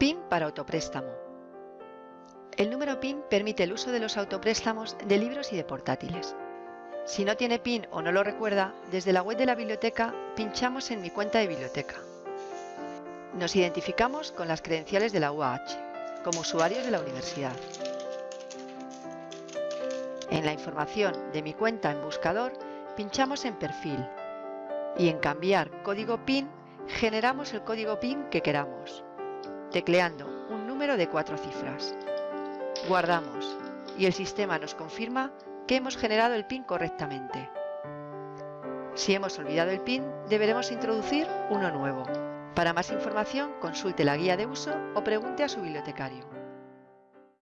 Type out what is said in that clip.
PIN para autopréstamo. El número PIN permite el uso de los autopréstamos de libros y de portátiles. Si no tiene PIN o no lo recuerda, desde la web de la biblioteca pinchamos en Mi cuenta de biblioteca. Nos identificamos con las credenciales de la UAH, como usuarios de la universidad. En la información de Mi cuenta en buscador, pinchamos en Perfil y en Cambiar código PIN generamos el código PIN que queramos, tecleando un número de cuatro cifras. Guardamos y el sistema nos confirma que hemos generado el PIN correctamente. Si hemos olvidado el PIN, deberemos introducir uno nuevo. Para más información, consulte la guía de uso o pregunte a su bibliotecario.